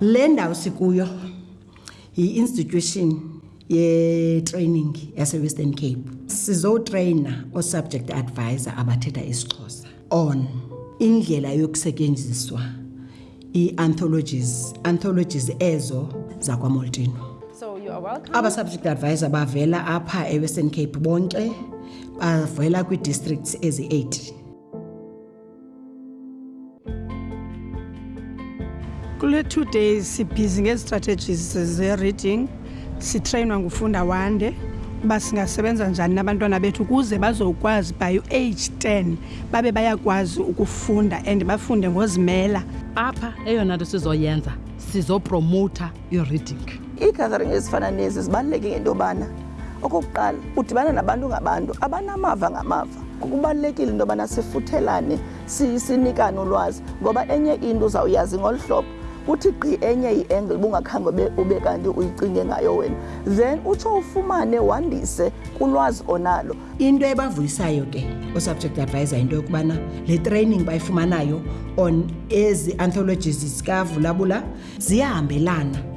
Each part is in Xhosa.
Le ndawo sikuyo yi-institution yetraining yasewestern cape sizotreyina oosubject advisor abathetha isixhosa on indlela yokusetyenziswa ii-anthologies anthologies ezo zakwamoltino abasubject advisor bavela apha ewestern cape bonke bavela kwii-districts ezi-8 kule two days sibhizi ngezi-strategies ze-reading sitreyinwa ngufunda wande uba singasebenza njani nabantwana bethu ukuze bazokwazi by u-age 10 babe bayakwazi ukufunda and bafunde ngozimela apha eyona nto sizoyenza sizopromowutha i-reading ii-gathering ezifana nezi zibaluleke ngento yobana okokuqala udibana nabantu ngabantu abanamava ngamava kubalulekile into yobana sifuthelane sinikane ulwazi ngoba enye into uzawuyazi ngolu hlobo uthi gqi enye i-angle bungakhange ube, ube kanti uyicinge ngayo wena then utsho ufumane wandise kulwazi onalo into ebavuyisayo ke usubject advisor into yokubana le training bayifumanayo on ezi anthologies zikavulabula ziyahambelana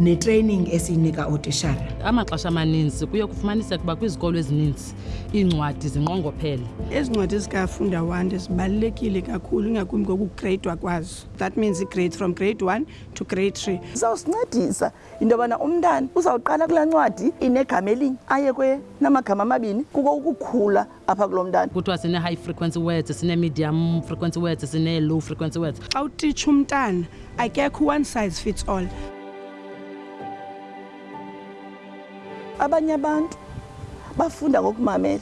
netraining esiyinika ootishara amaxesha amaninzi kuye kufumaniseka ukuba kwizikolo ezininzi iincwadi zinqongophele ezi ncwadi zikafunda wande zibalulekile kakhulu ingakumbi ngokugreydwa kwazo that means igrade from grade one to grade three izawusincedisa into yobana umntana uzawuqala kulaa ncwadi inegama elinye aye kwenamagama amabini kuko ukukhula apha kulo mntana kuthiwa sine-high frequency words sine-medium frequency words sine-low frequency words xa utitsha umntana akekho one size fits all abanye abantu bafunda ngokumamela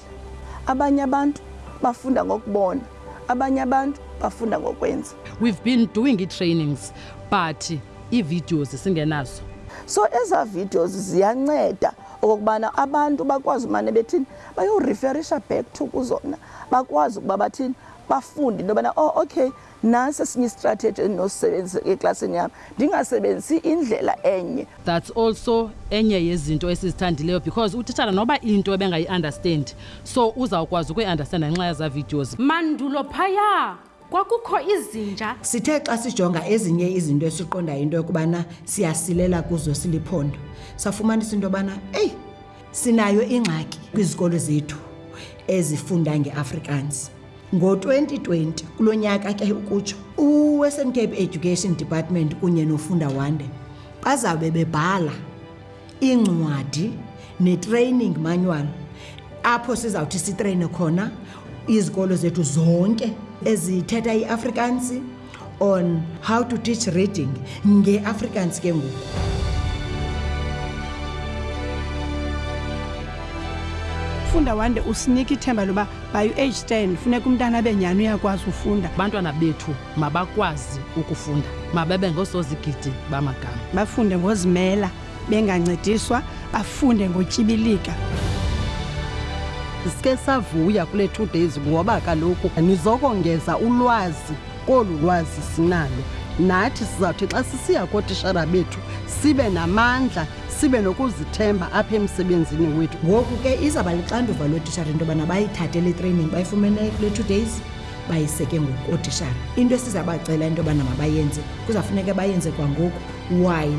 abanye abantu bafunda ngokubona Abanye abantu bafunda ngokwenza. We've been doing i-trainings but ii-videos singenazo. So eza videos ziyanceda okokubana abantu bakwazi umane bethini bayoriferisha back to kuzona bakwazi ukuba bathini bafunde into yobana oh okay nasi esinye istrategy endinosisebenzisa eklasini yam ndingasebenzisi indlela enye. That's also enye yezinto esizithandileyo because utitshala noba into ebengayi understand so uzawukwazi ukuyi understand ngenxa yeza videos. Mandulo phaya kwakukho izinja. Sithe xa sijonga ezinye izinto esiqondayo into yokubana siyasilela kuzo siliphondo safumanisa into yobana eyi! Sinayo ingxaki kwizikolo zethu ezifunda ngeAfrikaans. Ngo-2020 kulo nyaka ke ukutsho uWestern Cape Education Department kunye noFunda Wande bazawube bebhala iincwadi netraining manual apho sizawuthi sitreyine khona izikolo zethu zonke ezithetha iAfrikaans on how to teach reading ngeafrikaans ke ngoku funda wande usinika ithemba loba by u-age 10 funeka umntana abe nyhani uyakwazi ufunda abantwana bethu mabakwazi ukufunda mababe ngoosozigidi bamagama bafunde ngozimela bengancediswa bafunde ngotyibilika sike savuya kule two days ngoba kaloku nizokongeza ulwazi kolu lwazi sinalo nathi sizawuthi xa sisiya kootishara bethu sibe namandla sibe nokuzithemba apha emsebenzini wethu ngoku ke izawuba lixanduva lootishara into yobana bayithathe le training bayifumene kule two days bayiseke ngoku ootishara into esizabacela into yobana mabayenze kuzawufuneka bayenze kwangoku while